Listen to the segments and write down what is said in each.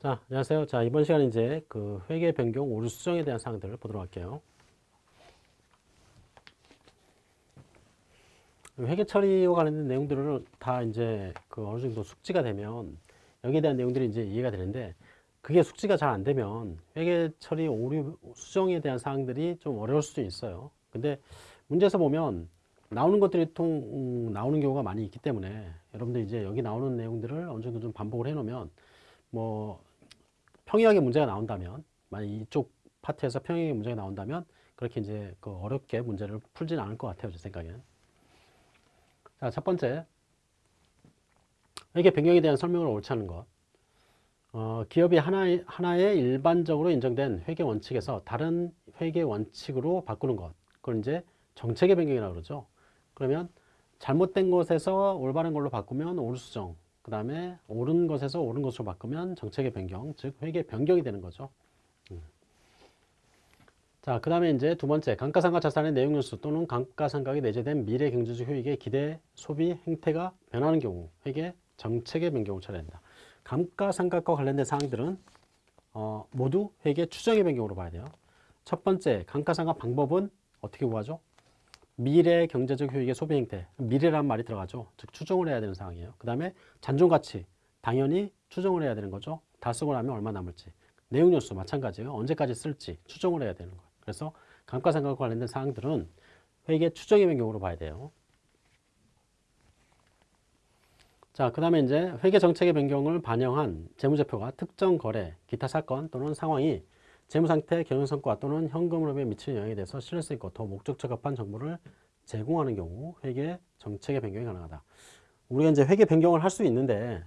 자, 안녕하세요. 자, 이번 시간 이제 그 회계 변경 오류 수정에 대한 사항들을 보도록 할게요. 회계 처리와 관련된 내용들을 다 이제 그 어느 정도 숙지가 되면 여기에 대한 내용들이 이제 이해가 되는데 그게 숙지가 잘 안 되면 회계 처리 오류 수정에 대한 사항들이 좀 어려울 수도 있어요. 근데 문제에서 보면 나오는 것들이 통 음, 나오는 경우가 많이 있기 때문에 여러분들 이제 여기 나오는 내용들을 어느 정도 좀 반복을 해 놓으면 뭐 평이하게 문제가 나온다면 만약 이쪽 파트에서 평이하게 문제가 나온다면 그렇게 이제 그 어렵게 문제를 풀지는 않을 것 같아요 제 생각에는. 자 첫 번째. 회계 변경에 대한 설명을 옳지 않은 것. 어, 기업이 하나의, 하나의 일반적으로 인정된 회계 원칙에서 다른 회계 원칙으로 바꾸는 것. 그걸 이제 정책의 변경이라고 그러죠. 그러면 잘못된 것에서 올바른 걸로 바꾸면 오류수정 그 다음에 옳은 것에서 옳은 것으로 바꾸면 정책의 변경, 즉 회계 변경이 되는 거죠. 음. 자, 그 다음에 이제 두 번째, 감가상각 자산의 내용 연수 또는 감가상각이 내재된 미래 경제적 효익의 기대 소비 행태가 변하는 경우 회계 정책의 변경을 처리한다. 감가상각과 관련된 사항들은 어, 모두 회계 추정의 변경으로 봐야 돼요. 첫 번째, 감가상각 방법은 어떻게 구하죠? 미래 경제적 효익의 소비 행태 미래란 말이 들어가죠. 즉 추정을 해야 되는 상황이에요. 그 다음에 잔존 가치 당연히 추정을 해야 되는 거죠. 다 쓰고 나면 얼마 남을지. 내용 요소 마찬가지예요. 언제까지 쓸지 추정을 해야 되는 거예요. 그래서 감가상각과 관련된 사항들은 회계 추정의 변경으로 봐야 돼요. 자, 그 다음에 이제 회계 정책의 변경을 반영한 재무제표가 특정 거래, 기타 사건 또는 상황이 재무상태, 경영성과 또는 현금 흐름에 미치는 영향에 대해서 신뢰성 있고 더 목적 적합한 정보를 제공하는 경우 회계 정책의 변경이 가능하다. 우리가 이제 회계 변경을 할 수 있는데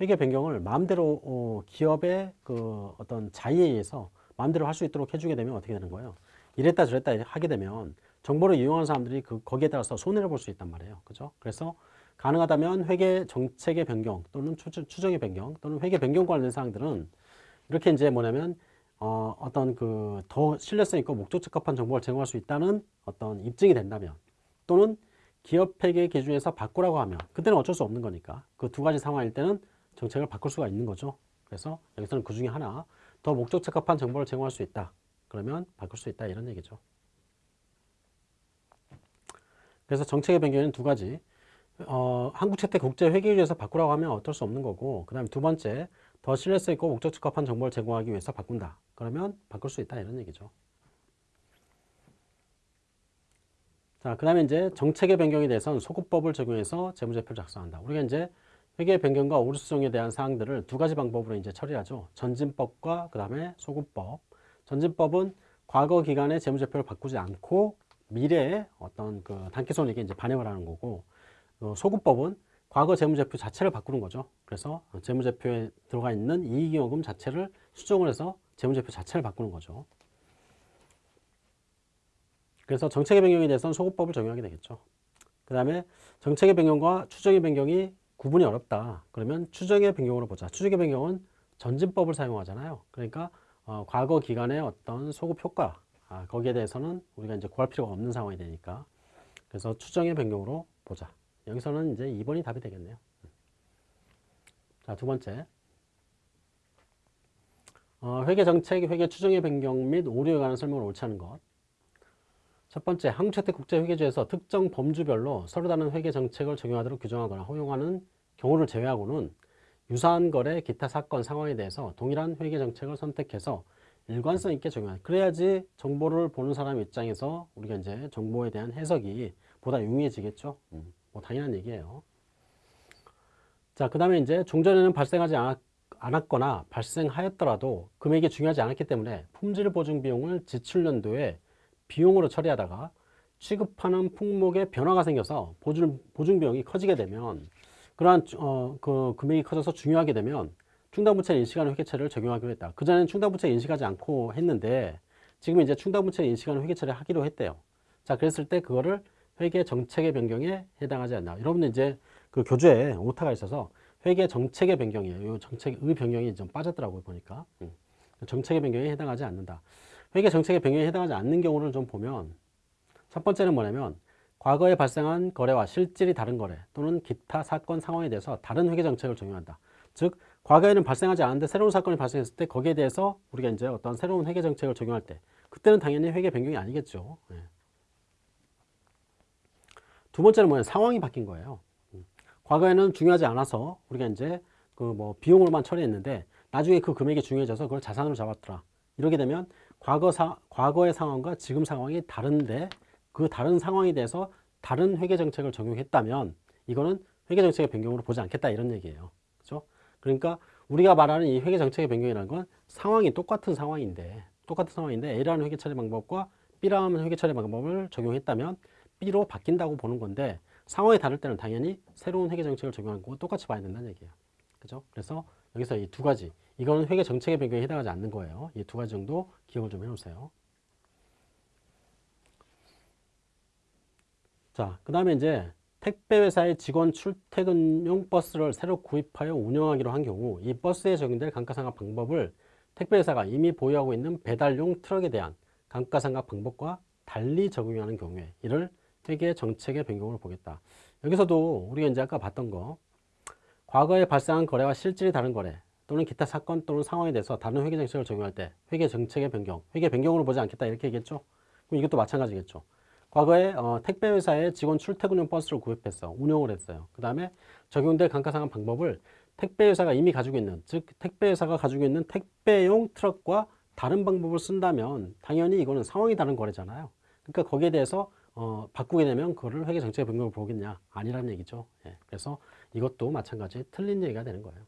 회계 변경을 마음대로 어, 기업의 그 어떤 자의에 의해서 마음대로 할 수 있도록 해주게 되면 어떻게 되는 거예요? 이랬다 저랬다 하게 되면 정보를 이용하는 사람들이 그 거기에 따라서 손해를 볼 수 있단 말이에요. 그죠? 그래서 가능하다면 회계 정책의 변경 또는 추정의 변경 또는 회계 변경 관련 사항들은 이렇게 이제 뭐냐면 어, 어떤 그 더 신뢰성 있고 목적 적합한 정보를 제공할 수 있다는 어떤 입증이 된다면 또는 기업 회계 기준에서 바꾸라고 하면 그때는 어쩔 수 없는 거니까 그 두 가지 상황일 때는 정책을 바꿀 수가 있는 거죠. 그래서 여기서는 그 중에 하나 더 목적 적합한 정보를 제공할 수 있다. 그러면 바꿀 수 있다 이런 얘기죠. 그래서 정책의 변경은 두 가지 어, 한국채택 국제회계위에서 바꾸라고 하면 어쩔 수 없는 거고 그 다음에 두 번째 더 신뢰성 있고 목적 적합한 정보를 제공하기 위해서 바꾼다. 그러면 바꿀 수 있다 이런 얘기죠. 자, 그 다음에 이제 정책의 변경에 대해서는 소급법을 적용해서 재무제표를 작성한다. 우리가 이제 회계 변경과 오류 수정에 대한 사항들을 두 가지 방법으로 이제 처리하죠. 전진법과 그 다음에 소급법. 전진법은 과거 기간의 재무제표를 바꾸지 않고 미래의 어떤 그 단기손익에 이제 반영을 하는 거고, 어, 소급법은 과거 재무제표 자체를 바꾸는 거죠. 그래서 재무제표에 들어가 있는 이익잉여금 자체를 수정을 해서 재무제표 자체를 바꾸는 거죠. 그래서 정책의 변경에 대해서는 소급법을 적용하게 되겠죠. 그 다음에 정책의 변경과 추정의 변경이 구분이 어렵다. 그러면 추정의 변경으로 보자. 추정의 변경은 전진법을 사용하잖아요. 그러니까 어, 과거 기간의 어떤 소급 효과 아, 거기에 대해서는 우리가 이제 구할 필요가 없는 상황이 되니까 그래서 추정의 변경으로 보자. 여기서는 이제 2번이 답이 되겠네요. 자, 두 번째. 어, 회계 정책, 회계 추정의 변경 및 오류에 관한 설명을 옳지 않은 것. 첫 번째, 한국채택 국제회계조에서 특정 범주별로 서로 다른 회계 정책을 적용하도록 규정하거나 허용하는 경우를 제외하고는 유사한 거래, 기타 사건, 상황에 대해서 동일한 회계 정책을 선택해서 일관성 있게 적용하는 그래야지 정보를 보는 사람 입장에서 우리가 이제 정보에 대한 해석이 보다 용이해지겠죠. 음. 뭐 당연한 얘기예요. 자, 그 다음에 이제 종전에는 발생하지 않았, 않았거나 발생하였더라도 금액이 중요하지 않았기 때문에 품질 보증 비용을 지출연도에 비용으로 처리하다가 취급하는 품목에 변화가 생겨서 보증, 보증 비용이 커지게 되면 그러한 어, 그 금액이 커져서 중요하게 되면 충당부채 인식하는 회계처리를 적용하기로 했다. 그전에는 충당부채 인식하지 않고 했는데 지금 이제 충당부채 인식하는 회계처리 하기로 했대요. 자, 그랬을 때 그거를 회계 정책의 변경에 해당하지 않나. 여러분들 이제 그 교재에 오타가 있어서 회계 정책의 변경이에요. 이 정책의 변경이 좀 빠졌더라고요, 보니까. 음. 정책의 변경에 해당하지 않는다. 회계 정책의 변경에 해당하지 않는 경우를 좀 보면 첫 번째는 뭐냐면 과거에 발생한 거래와 실질이 다른 거래 또는 기타 사건 상황에 대해서 다른 회계 정책을 적용한다. 즉 과거에는 발생하지 않았는데 새로운 사건이 발생했을 때 거기에 대해서 우리가 이제 어떤 새로운 회계 정책을 적용할 때 그때는 당연히 회계 변경이 아니겠죠. 예. 두 번째는 뭐냐 상황이 바뀐 거예요. 음. 과거에는 중요하지 않아서 우리가 이제 그 뭐 비용으로만 처리했는데 나중에 그 금액이 중요해져서 그걸 자산으로 잡았더라. 이렇게 되면 과거 사, 과거의 상황과 지금 상황이 다른데 그 다른 상황에 대해서 다른 회계 정책을 적용했다면 이거는 회계 정책의 변경으로 보지 않겠다 이런 얘기예요. 그렇죠? 그러니까 우리가 말하는 이 회계 정책의 변경이라는 건 상황이 똑같은 상황인데 똑같은 상황인데 A라는 회계 처리 방법과 B라는 회계 처리 방법을 적용했다면 B로 바뀐다고 보는 건데 상황이 다를 때는 당연히 새로운 회계 정책을 적용한 거 똑같이 봐야 된다는 얘기예요. 그죠? 그래서 여기서 이 두 가지 이거는 회계 정책의 변경에 해당하지 않는 거예요. 이 두 가지 정도 기억을 좀 해놓으세요. 자, 그 다음에 이제 택배회사의 직원 출퇴근용 버스를 새로 구입하여 운영하기로 한 경우 이 버스에 적용될 감가상각 방법을 택배회사가 이미 보유하고 있는 배달용 트럭에 대한 감가상각 방법과 달리 적용하는 경우에 이를 회계 정책의 변경으로 보겠다. 여기서도 우리가 이제 아까 봤던 거 과거에 발생한 거래와 실질이 다른 거래 또는 기타 사건 또는 상황에 대해서 다른 회계 정책을 적용할 때 회계 정책의 변경, 회계 변경으로 보지 않겠다 이렇게 얘기했죠. 그럼 이것도 마찬가지겠죠. 과거에 어, 택배 회사에 직원 출퇴근용 버스를 구입했어. 운영을 했어요. 그 다음에 적용될 감가상각 방법을 택배 회사가 이미 가지고 있는 즉 택배 회사가 가지고 있는 택배용 트럭과 다른 방법을 쓴다면 당연히 이거는 상황이 다른 거래잖아요. 그러니까 거기에 대해서 어, 바꾸게 되면 그거를 회계 정책의 변경을 보겠냐? 아니라는 얘기죠. 예, 그래서 이것도 마찬가지 틀린 얘기가 되는 거예요.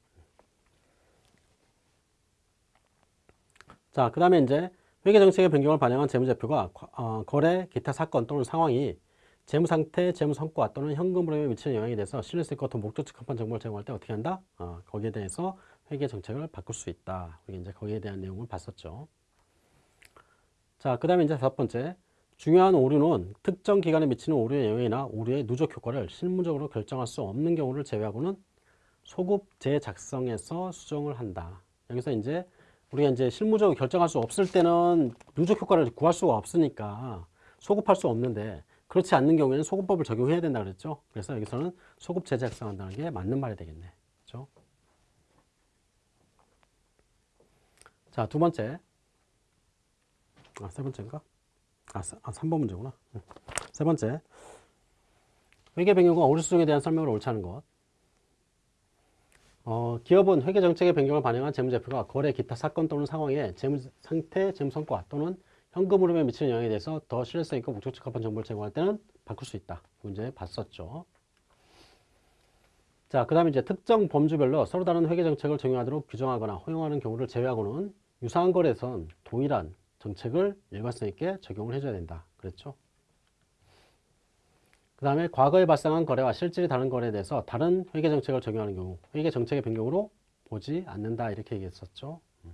자, 그 다음에 이제 회계 정책의 변경을 반영한 재무제표가 어, 거래, 기타 사건 또는 상황이 재무상태, 재무성과 또는 현금 흐름에 미치는 영향에 대해서 신뢰성 있고 더 목적적 합한 정보를 제공할 때 어떻게 한다? 어, 거기에 대해서 회계 정책을 바꿀 수 있다. 우리 이제 거기에 대한 내용을 봤었죠. 자, 그 다음에 이제 다섯 번째. 중요한 오류는 특정 기간에 미치는 오류의 영향이나 오류의 누적 효과를 실무적으로 결정할 수 없는 경우를 제외하고는 소급 재작성에서 수정을 한다. 여기서 이제 우리가 이제 실무적으로 결정할 수 없을 때는 누적 효과를 구할 수가 없으니까 소급할 수 없는데 그렇지 않는 경우에는 소급법을 적용해야 된다 그랬죠. 그래서 여기서는 소급 재작성한다는 게 맞는 말이 되겠네. 그렇죠? 자, 두 번째. 아, 세 번째인가? 아, 아 3번 문제구나. 세 번째. 회계 변경과 오류 수정에 대한 설명을 옳지 않은 것. 어, 기업은 회계 정책의 변경을 반영한 재무제표가 거래 기타 사건 또는 상황에 재무 상태, 재무 성과 또는 현금 흐름에 미치는 영향에 대해서 더 신뢰성 있고 목적 적합한 정보를 제공할 때는 바꿀 수 있다. 문제 봤었죠. 자, 그 다음에 이제 특정 범주별로 서로 다른 회계 정책을 적용하도록 규정하거나 허용하는 경우를 제외하고는 유사한 거래에선 동일한 정책을 일관성 있게 적용을 해줘야 된다. 그랬죠? 그 다음에 과거에 발생한 거래와 실질이 다른 거래에 대해서 다른 회계 정책을 적용하는 경우 회계 정책의 변경으로 보지 않는다 이렇게 얘기했었죠. 음.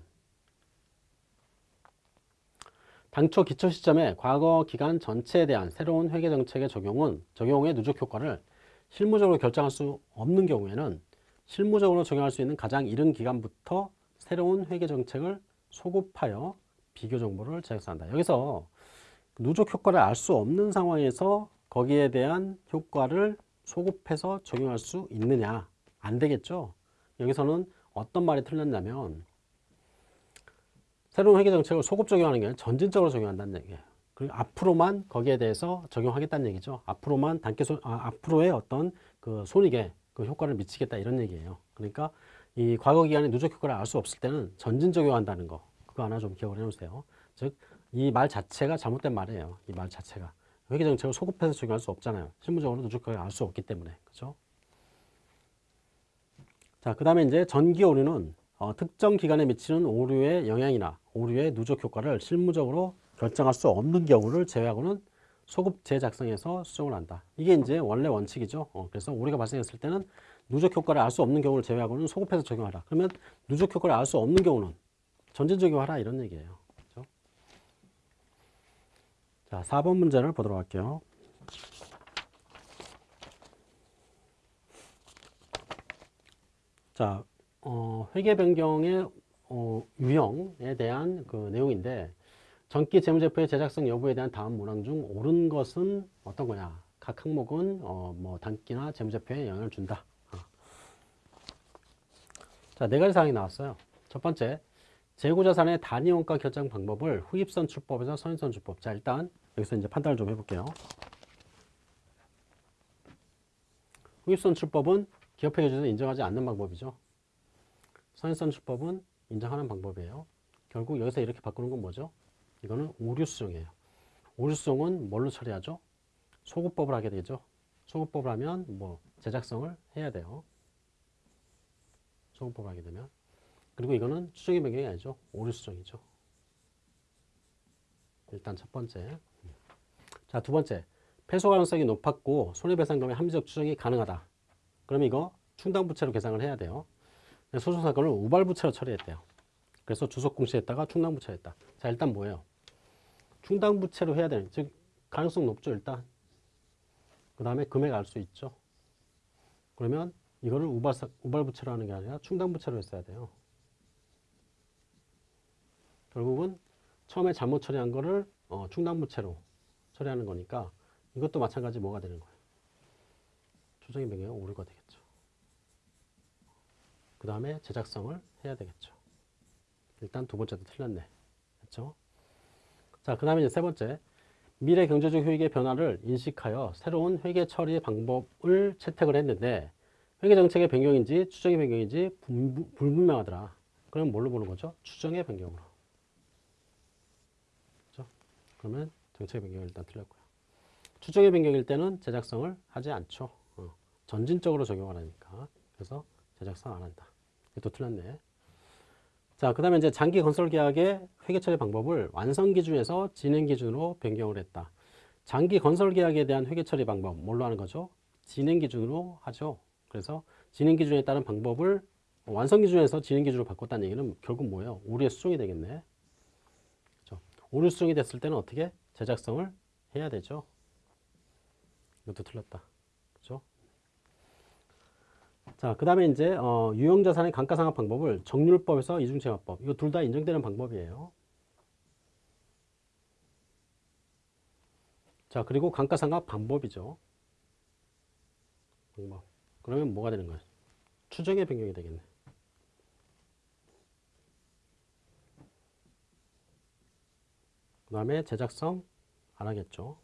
당초 기초 시점에 과거 기간 전체에 대한 새로운 회계 정책의 적용은 적용의 누적 효과를 실무적으로 결정할 수 없는 경우에는 실무적으로 적용할 수 있는 가장 이른 기간부터 새로운 회계 정책을 소급하여 비교 정보를 제작한다. 여기서 누적 효과를 알 수 없는 상황에서 거기에 대한 효과를 소급해서 적용할 수 있느냐? 안 되겠죠? 여기서는 어떤 말이 틀렸냐면 새로운 회계 정책을 소급 적용하는 게 전진적으로 적용한다는 얘기예요. 그리고 앞으로만 거기에 대해서 적용하겠다는 얘기죠. 앞으로만 단기 손 아, 앞으로의 어떤 그 손익에 그 효과를 미치겠다 이런 얘기예요. 그러니까 이 과거 기간의 누적 효과를 알 수 없을 때는 전진 적용한다는 거 그거 하나 좀 기억을 해 놓으세요 즉 이 말 자체가 잘못된 말이에요 이 말 자체가 회계 정책을 소급해서 적용할 수 없잖아요. 실무적으로 누적하게 알 수 없기 때문에. 그죠? 자, 그 다음에 이제 전기 오류는 어, 특정 기간에 미치는 오류의 영향이나 오류의 누적 효과를 실무적으로 결정할 수 없는 경우를 제외하고는 소급 재작성해서 수정을 한다. 이게 이제 원래 원칙이죠. 어, 그래서 오류가 발생했을 때는 누적 효과를 알 수 없는 경우를 제외하고는 소급해서 적용하라. 그러면 누적 효과를 알 수 없는 경우는 전진 적용하라 이런 얘기예요. 자, 4번 문제를 보도록 할게요. 자, 어, 회계 변경의 어, 유형에 대한 그 내용인데 전기 재무제표의 제작성 여부에 대한 다음 문항 중 옳은 것은 어떤 거냐? 각 항목은 어, 뭐 단기나 재무제표에 영향을 준다. 어. 자, 네 가지 사항이 나왔어요. 첫 번째, 재고자산의 단위원가 결정 방법을 후입선출법에서 선입선출법. 자, 일단 여기서 이제 판단을 좀 해볼게요. 후입선출법은 기업회계조에서 인정하지 않는 방법이죠. 선입선출법은 인정하는 방법이에요. 결국 여기서 이렇게 바꾸는 건 뭐죠? 이거는 오류수정이에요. 오류수정은 뭘로 처리하죠? 소급법을 하게 되죠. 소급법을 하면 뭐 제작성을 해야 돼요. 소급법을 하게 되면. 그리고 이거는 추정의 변경이 아니죠. 오류 수정이죠. 일단 첫 번째. 자, 두 번째. 패소 가능성이 높았고 손해배상금의 합리적 추정이 가능하다. 그러면 이거 충당부채로 계산을 해야 돼요. 소송사건을 우발부채로 처리했대요. 그래서 주석공시했다가 충당부채했다. 자, 일단 뭐예요? 충당부채로 해야 되는, 즉 가능성 높죠, 일단. 그 다음에 금액 알 수 있죠. 그러면 이거를 우발, 우발부채로 하는 게 아니라 충당부채로 했어야 돼요. 결국은 처음에 잘못 처리한 거를 어, 충당부채로 처리하는 거니까 이것도 마찬가지 뭐가 되는 거예요? 추정의 변경이 오류가 되겠죠. 그 다음에 제작성을 해야 되겠죠. 일단 두 번째도 틀렸네. 그렇죠? 자, 그 다음에 세 번째. 미래 경제적 효익의 변화를 인식하여 새로운 회계 처리 방법을 채택을 했는데 회계 정책의 변경인지 추정의 변경인지 불- 불분명하더라. 그럼 뭘로 보는 거죠? 추정의 변경으로. 그러면 정책의 변경이 일단 틀렸고요. 추정의 변경일 때는 제작성을 하지 않죠. 어, 전진적으로 적용을 하니까. 그래서 제작성 안 한다. 이것도 틀렸네. 자, 그 다음에 이제 장기 건설 계약의 회계 처리 방법을 완성 기준에서 진행 기준으로 변경을 했다. 장기 건설 계약에 대한 회계 처리 방법, 뭘로 하는 거죠? 진행 기준으로 하죠. 그래서 진행 기준에 따른 방법을 완성 기준에서 진행 기준으로 바꿨다는 얘기는 결국 뭐예요? 오류의 수정이 되겠네. 오류 수정이 됐을 때는 어떻게? 제작성을 해야 되죠. 이것도 틀렸다. 그렇죠? 자, 그 다음에 이제 어, 유형자산의 감가상각 방법을 정률법에서 이중채납법 이거 둘 다 인정되는 방법이에요. 자, 그리고 감가상각 방법이죠. 방법. 그러면 뭐가 되는 거예요? 추정의 변경이 되겠네. 그 다음에 제작성 안 하겠죠.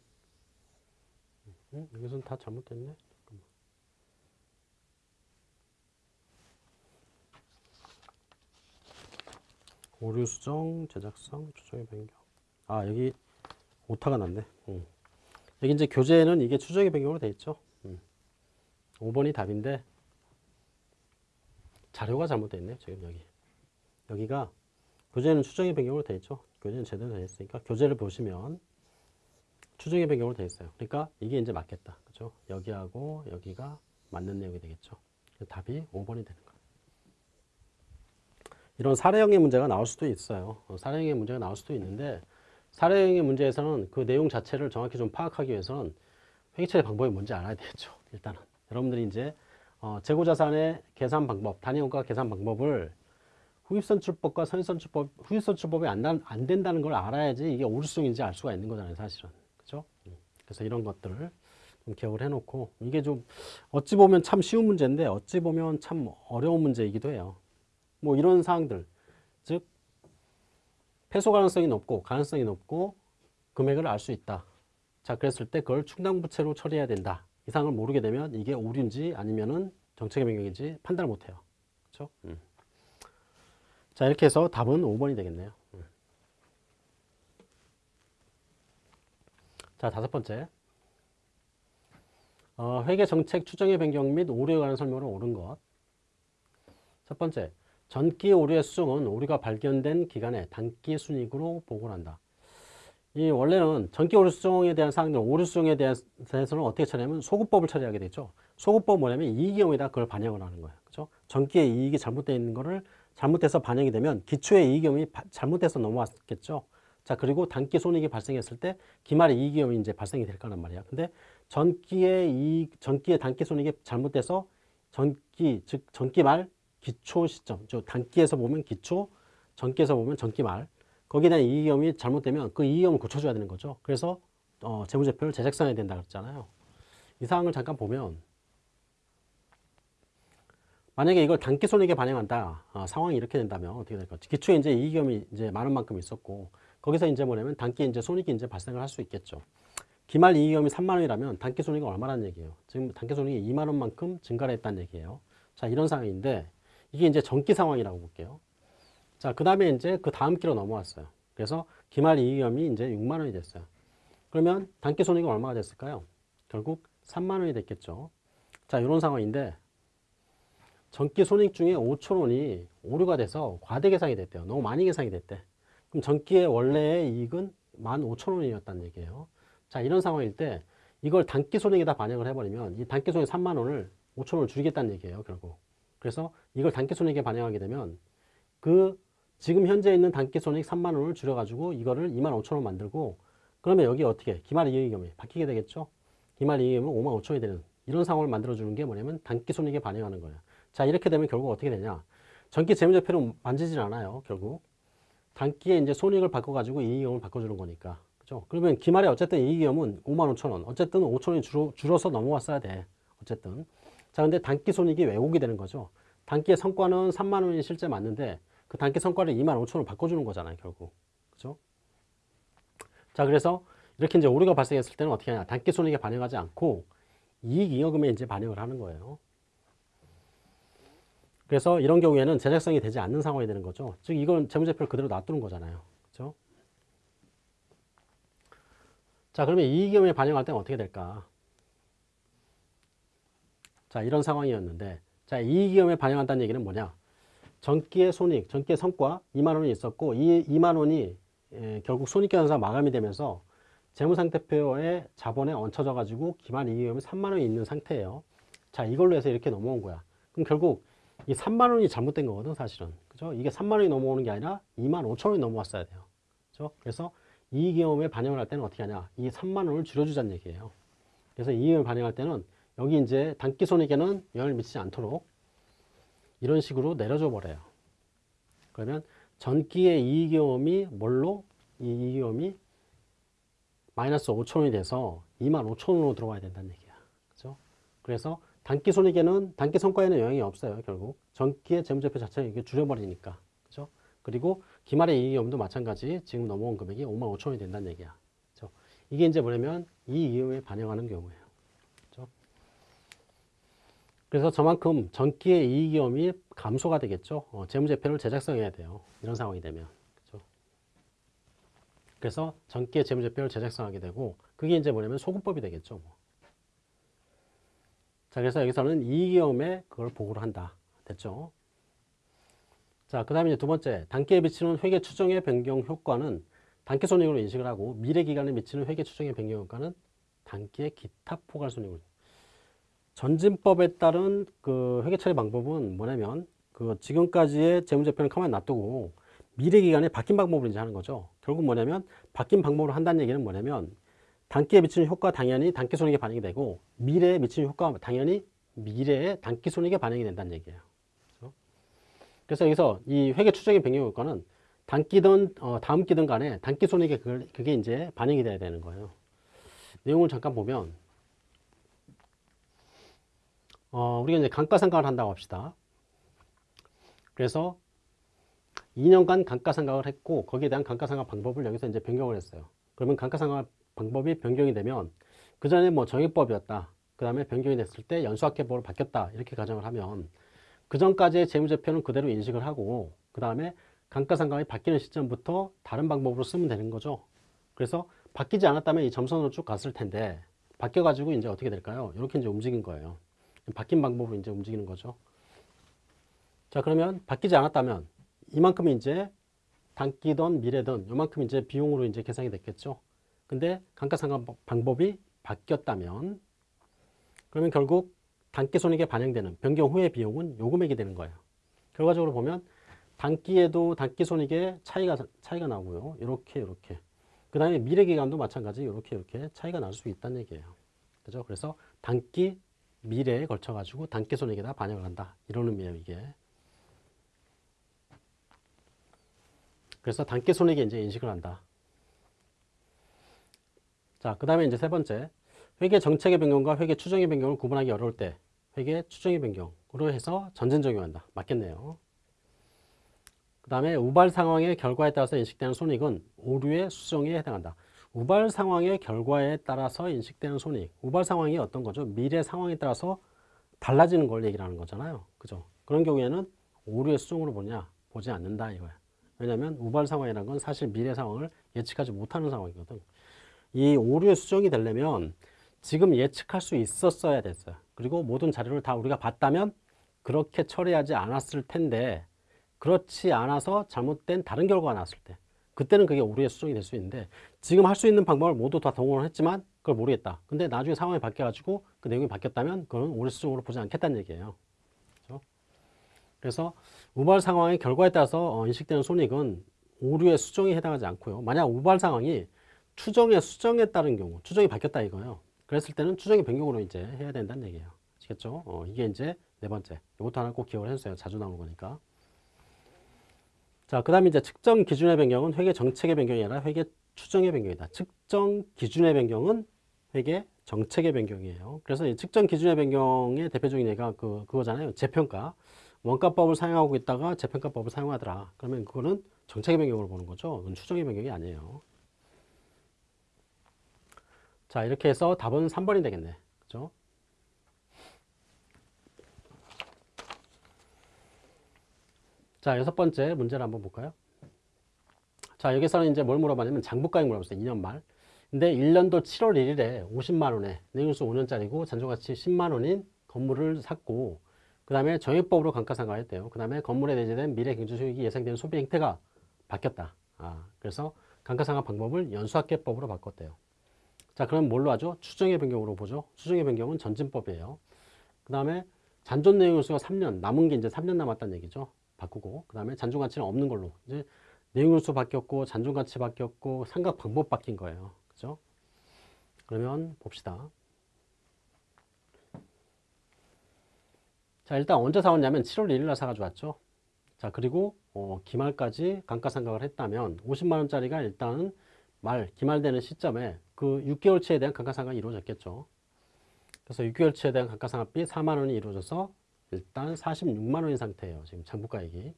음, 여기서는 다 잘못됐네. 잠깐만. 오류 수정, 제작성, 추정의 변경. 아 여기 오타가 났네. 음. 여기 이제 교재에는 이게 추정의 변경으로 돼 있죠. 음. 5번이 답인데 자료가 잘못되어 있네요. 지금 여기 여기가 교재는 추정의 변경으로 돼 있죠. 교재는 제대로 돼 있으니까 교재를 보시면 추정의 변경으로 돼 있어요. 그러니까 이게 이제 맞겠다. 그죠? 여기하고 여기가 맞는 내용이 되겠죠. 답이 5번이 되는 거예요. 이런 사례형의 문제가 나올 수도 있어요. 어, 사례형의 문제가 나올 수도 있는데 사례형의 문제에서는 그 내용 자체를 정확히 좀 파악하기 위해서는 회계처리 방법이 뭔지 알아야 되겠죠. 일단은 여러분들이 이제 어, 재고자산의 계산 방법, 단위원가 계산 방법을 후입선출법과 선입선출법, 후입선출법이 안, 난- 안 된다는 걸 알아야지 이게 오류성인지 알 수가 있는 거잖아요, 사실은. 그죠? 음. 그래서 이런 것들을 좀 기억을 해놓고 이게 좀 어찌 보면 참 쉬운 문제인데 어찌 보면 참 어려운 문제이기도 해요. 뭐 이런 사항들, 즉 패소 가능성이 높고 가능성이 높고 금액을 알 수 있다. 자, 그랬을 때 그걸 충당부채로 처리해야 된다. 이 사항을 모르게 되면 이게 오류인지 아니면은 정책의 변경인지 판단을 못 해요. 그렇죠? 음. 자, 이렇게 해서 답은 5번이 되겠네요. 음. 자, 다섯 번째. 어, 회계 정책 추정의 변경 및 오류에 관한 설명으로 옳은 것. 첫 번째, 전기 오류의 수정은 오류가 발견된 기간에 단기 순이익으로 보고를 한다. 이 원래는 전기 오류 수정에 대한 사항들, 오류 수정에 대해서는 어떻게 처리하면 소급법을 처리하게 되죠. 소급법 뭐냐면 이익 경우에다 그걸 반영을 하는 거예요. 그렇죠? 전기의 이익이 잘못되어 있는 거를 잘못돼서 반영이 되면 기초의 이익 경험이 잘못돼서 넘어왔겠죠. 자, 그리고 단기 손익이 발생했을 때 기말의 이익 경험이 이제 발생이 될 거란 말이야. 근데 전기의 이익, 전기의 단기 손익이 잘못돼서 전기, 즉 전기 말 기초 시점, 저 단기에서 보면 기초, 전기에서 보면 전기 말 거기에 대한 이익 경험이 잘못되면 그 이익 경험을 고쳐줘야 되는 거죠. 그래서 어, 재무제표를 재작성해야 된다 그랬잖아요. 이 사항을 잠깐 보면 만약에 이걸 단기 손익에 반영한다. 아, 상황이 이렇게 된다면 어떻게 될까? 기초에 이제 이익금이 이제 많은 만큼 있었고 거기서 이제 뭐냐면 단기 이제 손익이 이제 발생을 할 수 있겠죠. 기말 이익금이 3만 원이라면 단기 손익은 얼마라는 얘기예요. 지금 단기 손익이 2만 원만큼 증가를 했다는 얘기예요. 자, 이런 상황인데 이게 이제 전기 상황이라고 볼게요. 자, 그 다음에 이제 그 다음 기로 넘어왔어요. 그래서 기말 이익금이 이제 6만 원이 됐어요. 그러면 단기 손익은 얼마가 됐을까요? 결국 3만 원이 됐겠죠. 자, 이런 상황인데 전기 손익 중에 5천 원이 오류가 돼서 과대 계상이 됐대요. 너무 많이 계상이 됐대. 그럼 전기의 원래의 이익은 15,000원이었다는 얘기예요. 자, 이런 상황일 때 이걸 단기 손익에다 반영을 해버리면 이 단기 손익 3만 원을 5천 원을 줄이겠다는 얘기예요, 결국. 그래서 이걸 단기 손익에 반영하게 되면 그 지금 현재 있는 단기 손익 3만 원을 줄여가지고 이거를 2만 5천 원 만들고 그러면 여기 어떻게 기말 이익금이 바뀌게 되겠죠? 기말 이익금은 5만 5천 원이 되는 이런 상황을 만들어주는 게 뭐냐면 단기 손익에 반영하는 거예요. 자, 이렇게 되면 결국 어떻게 되냐? 전기 재무제표는 만지질 않아요, 결국. 단기에 이제 손익을 바꿔가지고 이익금을 바꿔주는 거니까. 그죠? 그러면 기말에 어쨌든 이익금은 5만 5천 원. 어쨌든 5천 원이 줄어, 줄어서 넘어왔어야 돼. 어쨌든. 자, 근데 단기 손익이 왜곡이 되는 거죠. 단기의 성과는 3만 원이 실제 맞는데 그 단기 성과를 2만 5천 원 바꿔주는 거잖아요, 결국. 그죠? 자, 그래서 이렇게 이제 오류가 발생했을 때는 어떻게 하냐. 단기 손익에 반영하지 않고 이익 잉여금에 이제 반영을 하는 거예요. 그래서 이런 경우에는 제작성이 되지 않는 상황이 되는 거죠. 즉 이건 재무제표를 그대로 놔두는 거잖아요. 그렇죠? 자 그러면 이익금에 반영할 때는 어떻게 될까? 자 이런 상황이었는데 자 이익금에 반영한다는 얘기는 뭐냐? 전기의 손익, 전기의 성과 2만 원이 있었고 이 2만 원이 에, 결국 손익계산서 마감이 되면서 재무상태표에 자본에 얹혀져 가지고 기말 이익금이 3만 원이 있는 상태예요. 자 이걸로 해서 이렇게 넘어온 거야. 그럼 결국 이 3만 원이 잘못된 거거든 사실은. 그죠? 이게 3만 원이 넘어오는 게 아니라 2만 5천 원이 넘어왔어야 돼요. 그죠? 그래서 이익경험에 반영을 할 때는 어떻게 하냐? 이 3만 원을 줄여주자는 얘기예요. 그래서 이익을 반영할 때는 여기 이제 단기 손익에는 영향을 미치지 않도록 이런 식으로 내려줘 버려요. 그러면 전기의 이익경험이 뭘로? 이 이익경험이 마이너스 5천 원이 돼서 2만 5천 원으로 들어와야 된다는 얘기야. 그죠? 그래서 단기 손익에는 단기 성과에는 영향이 없어요 결국. 전기의 재무제표 자체를 이게 줄여버리니까. 그죠? 그리고 기말의 이익이험도 마찬가지. 지금 넘어온 금액이 5만 5천 원이 된다는 얘기야. 그죠? 이게 이제 뭐냐면 이 이익에 반영하는 경우예요. 그죠? 그래서 저만큼 전기의 이익이험이 감소가 되겠죠? 어, 재무제표를 제작성해야 돼요. 이런 상황이 되면. 그래서 전기의 재무제표를 제작성하게 되고 그게 이제 뭐냐면 소금법이 되겠죠 뭐. 자, 그래서 여기서는 이익위험에 그걸 보고를 한다. 됐죠? 자, 그 다음에 이제 두 번째, 단기에 미치는 회계 추정의 변경 효과는 단기 손익으로 인식을 하고 미래 기간에 미치는 회계 추정의 변경 효과는 단기의 기타 포괄 손익으로. 전진법에 따른 그 회계 처리 방법은 뭐냐면 그 지금까지의 재무제표는 가만히 놔두고 미래 기간에 바뀐 방법을 이제 하는 거죠. 결국 뭐냐면 바뀐 방법으로 한다는 얘기는 뭐냐면 단기에 미치는 효과 당연히 단기 손익에 반영이 되고 미래에 미치는 효과 당연히 미래에 단기 손익에 반영이 된다는 얘기예요. 그래서 여기서 이 회계 추정의 변경 효과는 단기든 어, 다음 기든 간에 단기 손익에 그걸, 그게 이제 반영이 돼야 되는 거예요. 내용을 잠깐 보면 어, 우리가 이제 감가상각을 한다고 합시다. 그래서 2년간 감가상각을 했고 거기에 대한 감가상각 방법을 여기서 이제 변경을 했어요. 그러면 감가상각 방법이 변경이 되면 그 전에 뭐 정액법이었다. 그 다음에 변경이 됐을 때 연수학계법으로 바뀌었다. 이렇게 가정을 하면 그 전까지의 재무제표는 그대로 인식을 하고 그 다음에 감가상각이 바뀌는 시점부터 다른 방법으로 쓰면 되는 거죠. 그래서 바뀌지 않았다면 이 점선으로 쭉 갔을 텐데 바뀌어 가지고 이제 어떻게 될까요? 이렇게 이제 움직인 거예요. 바뀐 방법으로 이제 움직이는 거죠. 자 그러면 바뀌지 않았다면 이만큼 이제 단기든 미래든 이만큼 이제 비용으로 이제 계산이 됐겠죠. 근데 감가상각 방법이 바뀌었다면 그러면 결국 단기 손익에 반영되는 변경 후의 비용은 요 금액이 되는 거예요. 결과적으로 보면 단기에도 단기 손익에 차이가 차이가 나고요. 이렇게 이렇게. 그 다음에 미래 기간도 마찬가지 이렇게 이렇게 차이가 날 수 있다는 얘기예요. 그죠? 그래서 단기 미래에 걸쳐 가지고 단기 손익에다 반영을 한다. 이런 의미예요, 이게. 그래서 단기 손익에 이제 인식을 한다. 자, 그 다음에 이제 세 번째. 회계 정책의 변경과 회계 추정의 변경을 구분하기 어려울 때 회계 추정의 변경 해서 전진 적용한다. 맞겠네요. 그 다음에 우발 상황의 결과에 따라서 인식되는 손익은 오류의 수정에 해당한다. 우발 상황의 결과에 따라서 인식되는 손익. 우발 상황이 어떤 거죠? 미래 상황에 따라서 달라지는 걸 얘기를 하는 거잖아요. 그죠? 그런 경우에는 오류의 수정으로 보냐? 보지 않는다 이거야. 왜냐하면 우발 상황이라는 건 사실 미래 상황을 예측하지 못하는 상황이거든. 이 오류의 수정이 되려면 지금 예측할 수 있었어야 됐어요. 그리고 모든 자료를 다 우리가 봤다면 그렇게 처리하지 않았을 텐데 그렇지 않아서 잘못된 다른 결과가 나왔을 때 그때는 그게 오류의 수정이 될 수 있는데 지금 할 수 있는 방법을 모두 다 동원을 했지만 그걸 모르겠다. 근데 나중에 상황이 바뀌어가지고 그 내용이 바뀌었다면 그건 오류 수정으로 보지 않겠다는 얘기예요. 그렇죠? 그래서 우발 상황의 결과에 따라서 어, 인식되는 손익은 오류의 수정에 해당하지 않고요. 만약 우발 상황이 추정의 수정에 따른 경우, 추정이 바뀌었다 이거예요. 그랬을 때는 추정의 변경으로 이제 해야 된다는 얘기예요. 아시겠죠? 어, 이게 이제 네 번째. 이것도 하나 꼭 기억을 해주세요. 자주 나오는 거니까. 자, 그 다음에 이제 측정 기준의 변경은 회계 정책의 변경이 아니라 회계 추정의 변경이다. 측정 기준의 변경은 회계 정책의 변경이에요. 그래서 이 측정 기준의 변경의 대표적인 예가 그, 그거잖아요. 재평가. 원가법을 사용하고 있다가 재평가법을 사용하더라. 그러면 그거는 정책의 변경으로 보는 거죠. 추정의 변경이 아니에요. 자, 이렇게 해서 답은 3번이 되겠네. 그죠? 자, 여섯 번째 문제를 한번 볼까요? 자, 여기서는 이제 뭘 물어봤냐면 장부가액 물어봤어요. 2년 말. 근데 1년도 7월 1일에 50만 원에 내용수 5년짜리고 잔존가치 10만 원인 건물을 샀고 그 다음에 정액법으로 감가상각했대요. 그 다음에 건물에 내재된 미래 경제수익이 예상되는 소비 행태가 바뀌었다. 아, 그래서 감가상각 방법을 연수학계법으로 바꿨대요. 자, 그럼 뭘로 하죠? 추정의 변경으로 보죠. 추정의 변경은 전진법이에요. 그 다음에 잔존 내용수가 3년, 남은 게 이제 3년 남았다는 얘기죠. 바꾸고 그 다음에 잔존 가치는 없는 걸로 이제 내용일수 바뀌었고 잔존 가치 바뀌었고 상각 방법 바뀐 거예요. 그죠? 그러면 봅시다. 자 일단 언제 사왔냐면 7월 1일 날 사가지고 왔죠. 자 그리고 어, 기말까지 감가상각을 했다면 50만 원짜리가 일단 말 기말되는 시점에 그 6개월치에 대한 감가상각이 이루어졌겠죠. 그래서 6개월치에 대한 감가상각비 4만 원이 이루어져서 일단 46만 원인 상태예요. 지금 장부가액이.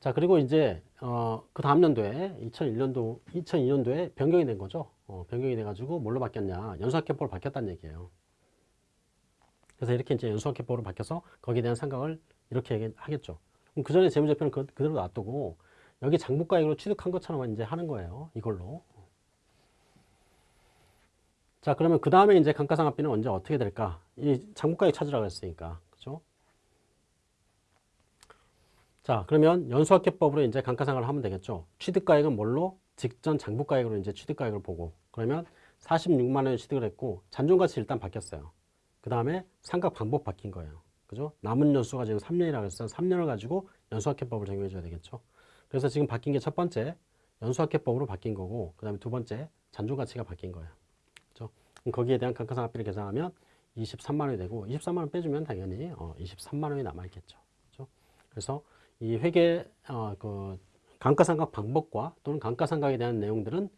자, 그리고 이제 어, 그 다음 연도에 2001년도 2002년도에 변경이 된 거죠. 어, 변경이 돼 가지고 뭘로 바뀌었냐? 연수학계법으로 바뀌었다는 얘기예요. 그래서 이렇게 이제 연수학계법으로 바뀌어서 거기에 대한 상각을 이렇게 하겠죠. 그럼 그 전에 재무제표는 그, 그대로 놔두고 여기 장부가액으로 취득한 것처럼 이제 하는 거예요. 이걸로. 자, 그러면 그 다음에 이제 감가상각비는 언제 어떻게 될까? 이 장부가액 찾으라고 했으니까. 그죠? 자, 그러면 연수학계법으로 이제 감가상각을 하면 되겠죠. 취득가액은 뭘로? 직전 장부가액으로 이제 취득가액을 보고. 그러면 46만 원에 취득을 했고, 잔존가치 일단 바뀌었어요. 그 다음에 상각 방법 바뀐 거예요. 그죠? 남은 연수가 지금 3년이라고 했어요. 3년을 가지고 연수학계법을 적용해 줘야 되겠죠. 그래서 지금 바뀐 게 첫 번째, 연수학계법으로 바뀐 거고, 그 다음에 두 번째, 잔존가치가 바뀐 거예요. 거기에 대한 감가상각비를 계산하면 23만 원이 되고 23만 원 빼주면 당연히 어, 23만 원이 남아 있겠죠. 그렇죠? 그래서 이 회계 어, 그 감가상각 방법과 또는 감가상각에 대한 내용들은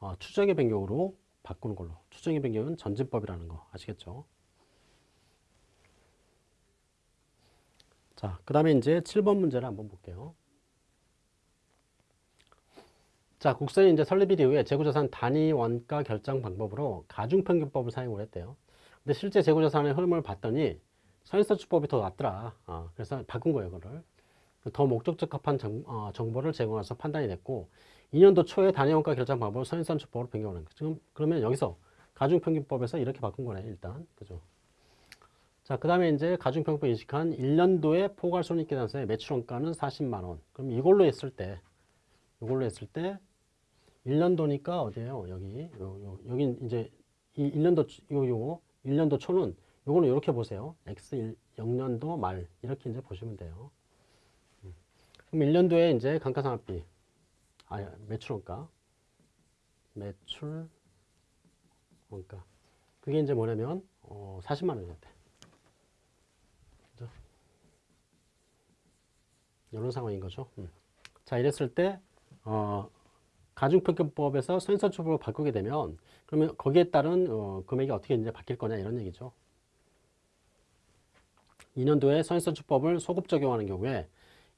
어, 추정의 변경으로 바꾸는 걸로. 추정의 변경은 전진법이라는 거 아시겠죠? 자, 그 다음에 이제 7번 문제를 한번 볼게요. 자, 국세는 이제 설립 이후에 재고자산 단위 원가 결정 방법으로 가중평균법을 사용을 했대요. 근데 실제 재고자산의 흐름을 봤더니 선인서출법이 더 낫더라. 어, 그래서 바꾼 거예요, 그거를. 더 목적 적합한 정, 어, 보를 제공해서 판단이 됐고 2년도 초에 단위 원가 결정 방법을 선인서출법으로 변경하는 거예요. 지금 그러면 여기서 가중평균법에서 이렇게 바꾼 거네, 일단. 그죠? 자, 그 다음에 이제 가중평균법 인식한 1년도에 포괄손익계산서의 매출원가는 40만 원. 그럼 이걸로 했을 때, 이걸로 했을 때 1년도니까 어디에요? 여기. 요, 요, 여기 이제 이 1년도 요 요거 1년도 초는 요거는 이렇게 보세요. X 1, 0년도 말 이렇게 이제 보시면 돼요. 음. 그럼 1년도에 이제 감가상각비 아 매출원가 매출 원가 그게 이제 뭐냐면 어, 40만 원이었대. 그죠? 이런 상황인 거죠. 음. 자 이랬을 때 어, 가중평균법에서 선인선출법을 바꾸게 되면 그러면 거기에 따른 어, 금액이 어떻게 이제 바뀔 거냐 이런 얘기죠. 2년도에 선인선출법을 소급 적용하는 경우에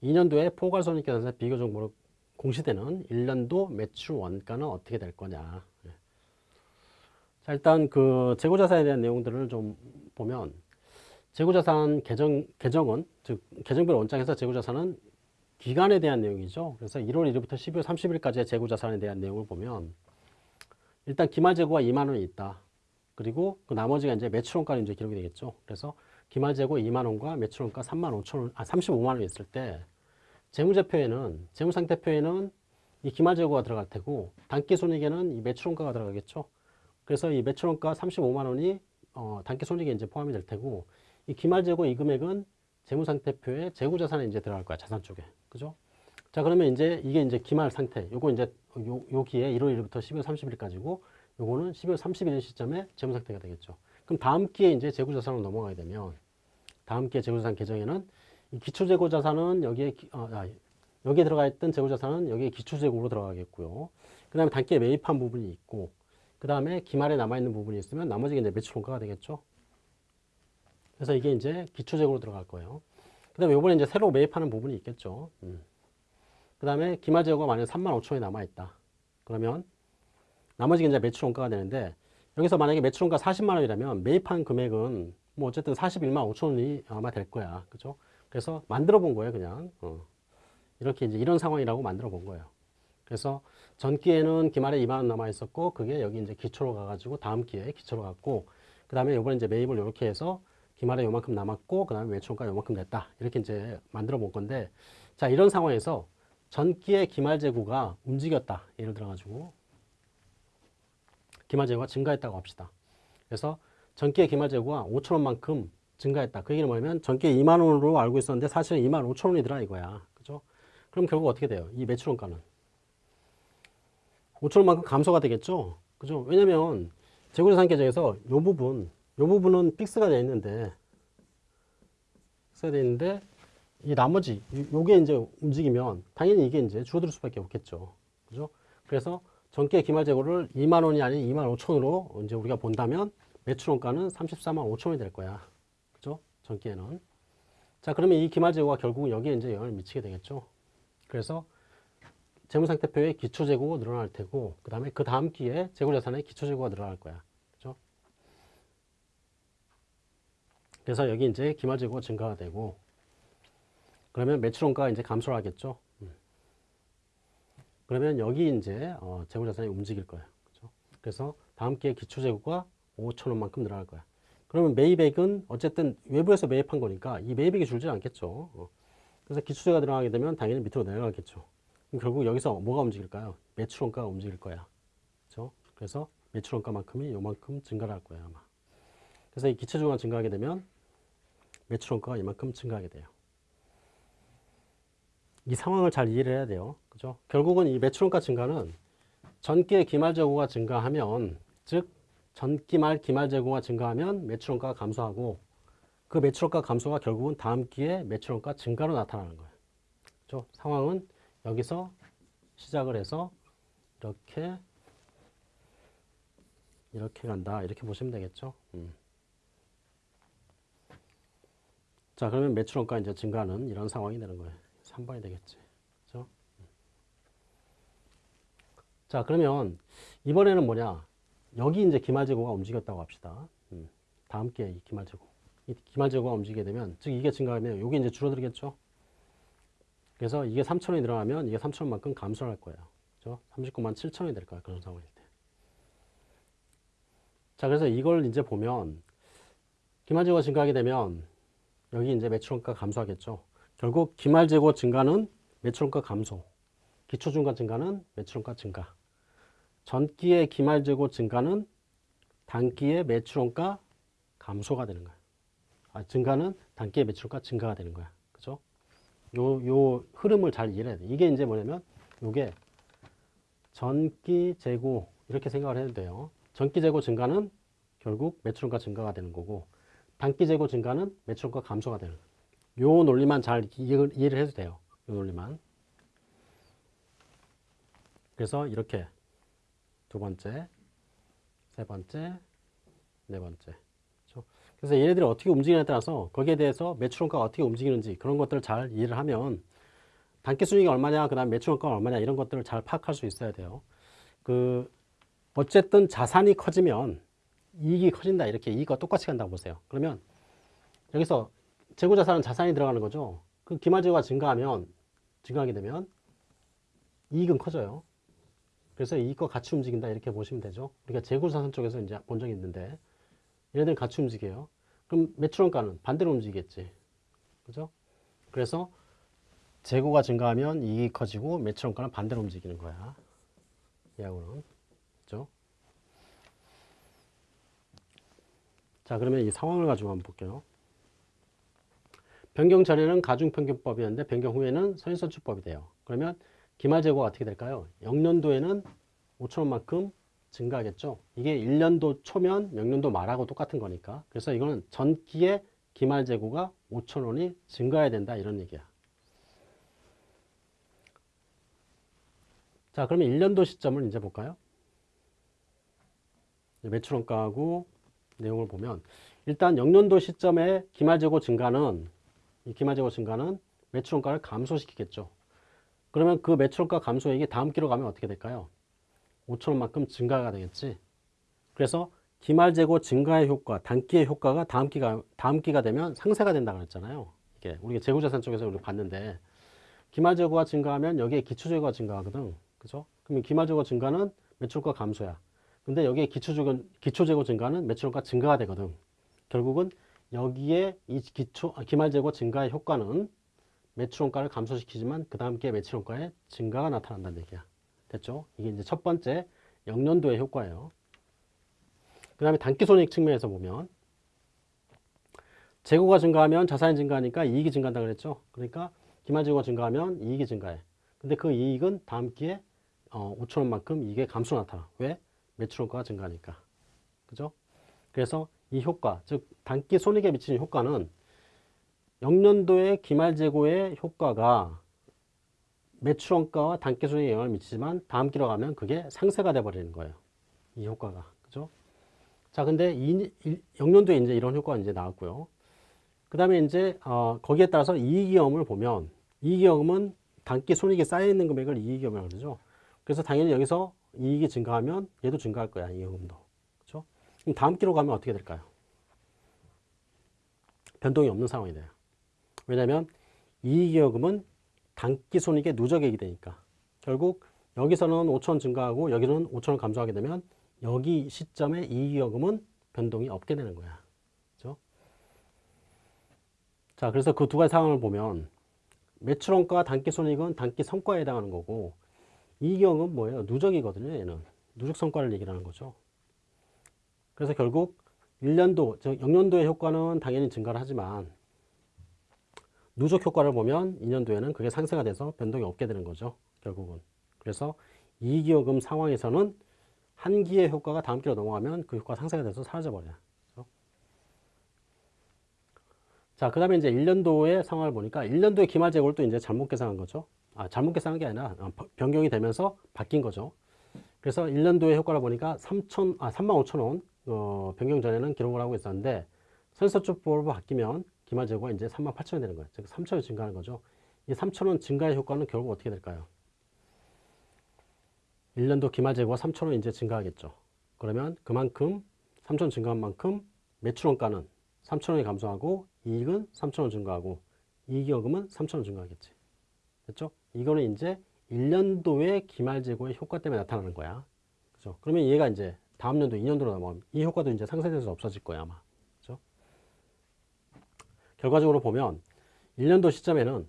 2년도에 포괄손익계산서 비교정보로 공시되는 1년도 매출 원가는 어떻게 될 거냐. 예. 자, 일단 그 재고자산에 대한 내용들을 좀 보면 재고자산 개정, 개정은, 즉, 개정별 원장에서 재고자산은 기간에 대한 내용이죠. 그래서 1월 1일부터 12월 30일까지의 재고자산에 대한 내용을 보면 일단 기말 재고가 2만 원이 있다. 그리고 그 나머지가 이제 매출원가로 이제 기록이 되겠죠. 그래서 기말 재고 2만 원과 매출원가 3만 5천 원, 아 35만 원이 있을 때 재무제표에는 재무상태표에는 이 기말 재고가 들어갈 테고 단기 손익에는 이 매출원가가 들어가겠죠. 그래서 이 매출원가 35만 원이 어, 단기 손익에 이제 포함이 될 테고 이 기말 재고 이 금액은 재무상태표에 재고자산에 이제 들어갈 거야 자산 쪽에 그죠? 자 그러면 이제 이게 이제 기말 상태 요거 이제 요, 여기에 1월 1일부터 12월 30일까지고 요거는 12월 31일 시점에 재무 상태가 되겠죠. 그럼 다음 기회에 이제 재고자산으로 넘어가게 되면 다음 기회 재고자산 계정에는 이 기초재고자산은 여기에 기- 어, 아, 여기에 들어가 있던 재고자산은 여기에 기초재고로 들어가겠고요. 그 다음에 단기에 매입한 부분이 있고 그 다음에 기말에 남아있는 부분이 있으면 나머지가 이제 매출원가가 되겠죠. 그래서 이게 이제 기초재고로 들어갈 거예요. 그 다음에 요번에 이제 새로 매입하는 부분이 있겠죠. 음. 그 다음에 기말재고가 만약에 3만 5천 원이 남아있다. 그러면 나머지가 이제 매출원가가 되는데 여기서 만약에 매출원가 40만 원이라면 매입한 금액은 뭐 어쨌든 41만 5천 원이 아마 될 거야. 그죠? 그래서 만들어 본 거예요, 그냥. 어. 이렇게 이제 이런 상황이라고 만들어 본 거예요. 그래서 전 기회는 기말에 2만 원 남아 있었고 그게 여기 이제 기초로 가가지고 다음 기회에 기초로 갔고 그 다음에 요번에 이제 매입을 이렇게 해서 기말에 요만큼 남았고 그 다음에 매출원가 요만큼 냈다. 이렇게 이제 만들어 본 건데 자 이런 상황에서 전기의 기말 재고가 움직였다. 예를 들어 가지고 기말 재고가 증가했다고 합시다. 그래서 전기의 기말 재고가 5천 원만큼 증가했다. 그 얘기는 뭐냐면 전기에 2만 원으로 알고 있었는데 사실은 2만 5천 원이더라 이거야. 그죠? 그럼 결국 어떻게 돼요? 이 매출원가는? 5천 원만큼 감소가 되겠죠? 그죠? 왜냐면 재고자산 계정에서 요 부분 요 부분은 fix가 되어 있는데 fix가 되어 있는데 이 나머지 요- 요게 이제 움직이면 당연히 이게 이제 줄어들 수밖에 없겠죠. 그죠? 그래서 전기의 기말 재고를 2만 원이 아닌 2만 5천으로 이제 우리가 본다면 매출 원가는 34만 5천 원이 될 거야. 그죠? 전기에는. 자, 그러면 이 기말 재고가 결국은 여기에 이제 영향을 미치게 되겠죠. 그래서 재무상태표에 기초 재고가 늘어날 테고 그 다음에 그 다음 기에 재고 자산에 기초 재고가 늘어날 거야. 그래서 여기 이제 기말 재고가 증가가 되고 그러면 매출원가가 이제 감소를 하겠죠. 음. 그러면 여기 이제 어, 재고자산이 움직일 거예요. 그죠? 그래서 다음 기회 기초재고가 5천 원만큼 늘어날 거야. 그러면 매입액은 어쨌든 외부에서 매입한 거니까 이 매입액이 줄지 않겠죠. 어. 그래서 기초재가 늘어나게 되면 당연히 밑으로 내려가겠죠. 결국 여기서 뭐가 움직일까요? 매출원가가 움직일 거야. 그죠? 그래서 매출원가만큼이 요만큼 증가를 할 거예요, 아마. 그래서 이 기초재고가 증가하게 되면 매출 원가가 이만큼 증가하게 돼요. 이 상황을 잘 이해를 해야 돼요. 그죠? 결국은 이 매출 원가 증가는 전기의 기말 재고가 증가하면 즉 전기말 기말 재고가 증가하면 매출 원가가 감소하고 그 매출 원가 감소가 결국은 다음 기에 매출 원가 증가로 나타나는 거예요. 그죠? 상황은 여기서 시작을 해서 이렇게 이렇게 간다 이렇게 보시면 되겠죠. 음. 자 그러면 매출원가 이제 증가는 이런 상황이 되는 거예요. 3번이 되겠지. 그죠? 자, 그러면 이번에는 뭐냐? 여기 이제 기말재고가 움직였다고 합시다. 음, 다음 기회 이 기말재고. 이 기말재고가 움직이게 되면, 즉 이게 증가하면 여기 이제 줄어들겠죠? 그래서 이게 3천원이 늘어나면 이게 3천원만큼 감소할 거예요. 그죠? 39만 7천원이 될 거야. 그런 상황일 때. 자, 그래서 이걸 이제 보면 기말재고가 증가하게 되면 여기 이제 매출원가 감소하겠죠. 결국 기말 재고 증가는 매출원가 감소, 기초 중간 증가는 매출원가 증가. 전기의 기말 재고 증가는 단기의 매출원가 감소가 되는 거야. 아, 증가는 단기의 매출원가 증가가 되는 거야. 그죠? 요, 요 흐름을 잘 이해해야 돼. 이게 이제 뭐냐면, 요게 전기 재고, 이렇게 생각을 해도 돼요. 전기 재고 증가는 결국 매출원가 증가가 되는 거고, 단기 재고 증가는 매출원가 감소가 되는. 요 논리만 잘 이해를, 해도 돼요. 요 논리만. 그래서 이렇게 두 번째, 세 번째, 네 번째. 그렇죠? 그래서 얘네들이 어떻게 움직이냐에 따라서 거기에 대해서 매출원가가 어떻게 움직이는지 그런 것들을 잘 이해를 하면 단기 순이익이 얼마냐, 그 다음 매출원가가 얼마냐 이런 것들을 잘 파악할 수 있어야 돼요. 그 어쨌든 자산이 커지면 이익이 커진다 이렇게 이익과 똑같이 간다고 보세요. 그러면 여기서 재고자산은 자산이 들어가는 거죠. 그 기말재고가 증가하면 증가하게 되면 이익은 커져요. 그래서 이익과 같이 움직인다 이렇게 보시면 되죠. 우리가 재고자산 쪽에서 이제 본 적이 있는데 얘네들 같이 움직여요. 그럼 매출원가는 반대로 움직이겠지. 그죠? 그래서 재고가 증가하면 이익이 커지고 매출원가는 반대로 움직이는 거야. 얘하고는. 그죠? 자, 그러면 이 상황을 가지고 한번 볼게요. 변경 전에는 가중평균법이었는데 변경 후에는 선인선출법이 돼요. 그러면 기말재고가 어떻게 될까요? 영년도에는 5천원만큼 증가하겠죠. 이게 1년도 초면 영년도 말하고 똑같은 거니까. 그래서 이거는 전기의 기말재고가 5천원이 증가해야 된다 이런 얘기야. 자 그러면 1년도 시점을 이제 볼까요? 매출원가하고 내용을 보면 일단 영년도 시점에 기말재고 증가는 이 기말재고 증가는 매출원가를 감소시키겠죠. 그러면 그 매출원가 감소액이 다음 기로 가면 어떻게 될까요? 5천원만큼 증가가 되겠지. 그래서 기말재고 증가의 효과, 단기의 효과가 다음 기가 다음 기가 되면 상세가 된다 그랬잖아요. 이게 우리가 재고자산 쪽에서 우리 봤는데 기말재고가 증가하면 여기에 기초재고가 증가하거든. 그죠? 그러면 기말재고 증가는 매출가 감소야. 근데 여기에 기초재고, 기초재고 증가는 매출가 증가가 되거든. 결국은 여기에 이 기초, 아, 기말재고 증가의 효과는 매출원가를 감소시키지만 그 다음 기에 매출원가의 증가가 나타난다는 얘기야. 됐죠? 이게 이제 첫 번째 영년도의 효과예요. 그 다음에 단기손익 측면에서 보면 재고가 증가하면 자산이 증가하니까 이익이 증가한다 그랬죠. 그러니까 기말재고가 증가하면 이익이 증가해. 근데 그 이익은 다음 기에 어, 5천원만큼 이게 감소 나타나. 왜? 매출원가가 증가하니까. 그죠? 그래서 이 효과, 즉 단기 손익에 미치는 효과는 영년도의 기말 재고의 효과가 매출원가와 단기순이익에 영향을 미치지만 다음 기로 가면 그게 상세가 돼버리는 거예요. 이 효과가. 그죠? 자, 근데 이, 이 영년도에 이제 이런 효과가 이제 나왔고요. 그 다음에 이제, 어, 거기에 따라서 이익이익을 보면 이익이익은 단기 손익이 쌓여있는 금액을 이익이익이라고 그러죠. 그래서 당연히 여기서 이익이 증가하면 얘도 증가할 거야, 이익금도. 그죠? 그럼 다음 기로 가면 어떻게 될까요? 변동이 없는 상황이 돼요. 왜냐하면 이익이익은 단기 손익의 누적액이 되니까 결국 여기서는 5천 증가하고 여기는 5천원 감소하게 되면 여기 시점에 이익여금은 변동이 없게 되는 거야. 자, 그래서 그 두 가지 상황을 보면 매출원가 단기 손익은 단기 성과에 해당하는 거고 이익여금은 뭐예요? 누적이거든요. 얘는 누적 성과를 얘기하는 거죠. 그래서 결국 1년도, 즉 영년도의 효과는 당연히 증가를 하지만 누적 효과를 보면 2년도에는 그게 상쇄가 돼서 변동이 없게 되는 거죠. 결국은. 그래서 이기여금 상황에서는 한 기의 효과가 다음 기로 넘어가면 그 효과가 상쇄가 돼서 사라져 버려요. 그렇죠? 자, 그 다음에 이제 1년도의 상황을 보니까 1년도의 기말 재고를 또 이제 잘못 계산한 거죠. 아, 잘못 계산한 게 아니라 어, 변경이 되면서 바뀐 거죠. 그래서 1년도의 효과를 보니까 3천, 아, 3만 5천 원, 어, 변경 전에는 기록을 하고 있었는데 선입선출법으로 바뀌면 기말 재고가 이제 3만 8천 원 되는 거예요. 즉 3천 원 증가하는 거죠. 이 3천 원 증가의 효과는 결국 어떻게 될까요? 1년도 기말 재고가 3천 원 이제 증가하겠죠. 그러면 그만큼 3천 원 증가한 만큼 매출 원가는 3천 원이 감소하고 이익은 3천 원 증가하고 이익잉여금은 3천 원 증가하겠지. 됐죠? 이거는 이제 1년도의 기말 재고의 효과 때문에 나타나는 거야. 그죠? 그러면 얘가 이제 다음 연도 2년도로 넘어가면 이 효과도 이제 상쇄돼서 없어질 거야, 아마. 결과적으로 보면 1년도 시점에는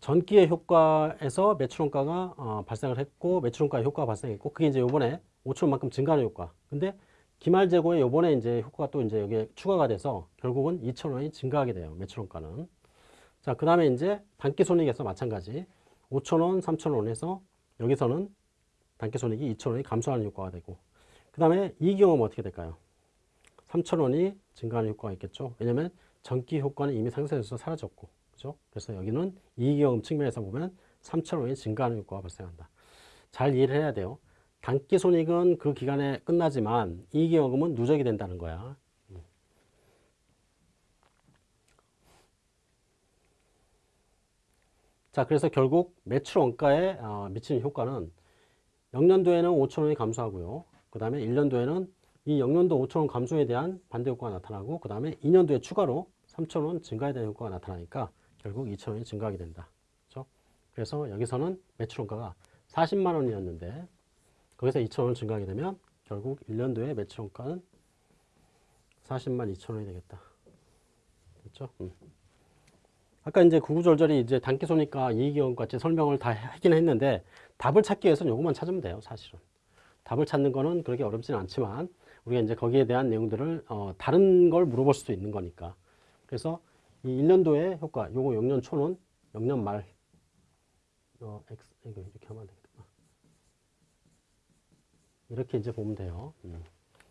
전기의 효과에서 매출원가가 어, 발생을 했고 매출원가의 효과가 발생했고 그게 이제 요번에 5천만큼 증가하는 효과. 근데 기말 재고에 요번에 이제 효과가 또 이제 여기에 추가가 돼서 결국은 2천 원이 증가하게 돼요. 매출원가는. 자, 그 다음에 이제 단기 손익에서 마찬가지 5천원, 3천원 해서 여기서는 단기 손익이 2천원이 감소하는 효과가 되고 그 다음에 이 경우는 어떻게 될까요? 3천원이 증가하는 효과가 있겠죠. 왜냐면 전기 효과는 이미 상쇄돼서 사라졌고 그죠? 그래서 여기는 이익여금 측면에서 보면 3천원이 증가하는 효과가 발생한다. 잘 이해를 해야 돼요. 단기 손익은 그 기간에 끝나지만 이익여금은 누적이 된다는 거야. 자, 그래서 결국 매출 원가에 어, 미치는 효과는 0년도에는 5천 원이 감소하고요. 그 다음에 1년도에는 이 0년도 5천 원 감소에 대한 반대 효과가 나타나고 그 다음에 2년도에 추가로 3천 원 증가에 대한 효과가 나타나니까 결국 2천 원이 증가하게 된다. 그렇죠? 그래서 여기서는 매출 원가가 40만 원이었는데 거기서 2천 원 증가하게 되면 결국 1년도에 매출 원가는 40만 2천 원이 되겠다. 됐죠? 음. 아까 이제 구구절절히 이제 단기소니까 이익이익 같이 설명을 다 하긴 했는데 답을 찾기 위해서는 요것만 찾으면 돼요, 사실은. 답을 찾는 거는 그렇게 어렵지는 않지만 우리가 이제 거기에 대한 내용들을 어, 다른 걸 물어볼 수도 있는 거니까. 그래서 이 1년도의 효과, 요거 0년 초는 0년 말 어, X, 이렇게 하면 안 되겠구나. 이렇게 이제 보면 돼요. 음.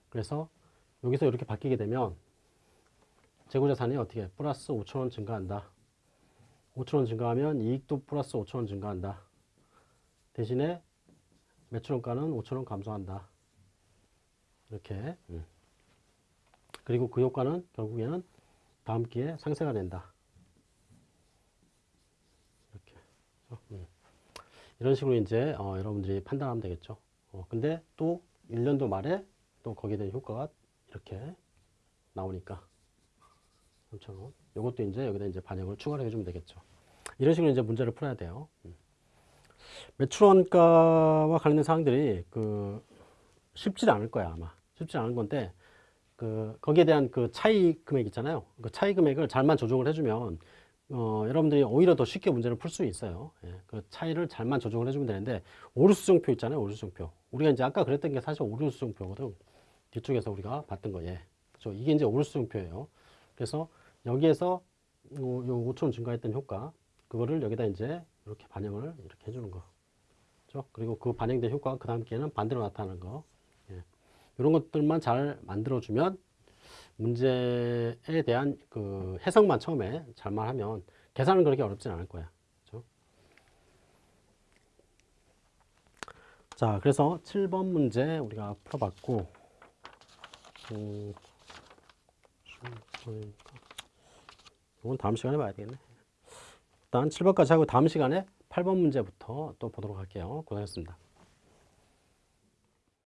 그래서 여기서 이렇게 바뀌게 되면 재고자산이 어떻게 플러스 5천원 증가한다. 5천원 증가하면 이익도 플러스 5천원 증가한다. 대신에 매출원가는 5천원 감소한다. 이렇게 음. 그리고 그 효과는 결국에는 다음 기회에 상쇄가 된다. 이렇게 음. 이런 식으로 이제 어, 여러분들이 판단하면 되겠죠. 어, 근데 또 1년도 말에 또 거기에 대한 효과가 이렇게 나오니까 3,000원. 요것도 이제 여기다 이제 반영을 추가로 해주면 되겠죠. 이런 식으로 이제 문제를 풀어야 돼요. 음. 매출원가와 관련된 사항들이 그 쉽지 않을 거야 아마 쉽지 않은 건데 그 거기에 대한 그 차이 금액 있잖아요. 그 차이 금액을 잘만 조정을 해주면 어, 여러분들이 오히려 더 쉽게 문제를 풀 수 있어요. 예, 그 차이를 잘만 조정을 해주면 되는데 오류수정표 있잖아요. 오류수정표. 우리가 이제 아까 그랬던 게 사실 오류수정표거든. 뒤쪽에서 우리가 봤던 거 예. 그렇죠. 이게 이제 오류수정표예요. 그래서 여기에서 요, 요 5천 증가했던 효과 그거를 여기다 이제 이렇게 반영을 이렇게 해주는 거. 그렇죠? 그리고 그 반영된 효과가 그 다음 기에는 반대로 나타나는 거. 예. 이런 것들만 잘 만들어주면 문제에 대한 그 해석만 처음에 잘만 하면 계산은 그렇게 어렵진 않을 거야. 그렇죠? 자, 그래서 7번 문제 우리가 풀어봤고, 음, 이 건 다음 시간에 봐야 되겠네. 일단 7번까지 하고 다음 시간에 8번 문제부터 또 보도록 할게요. 고생했습니다.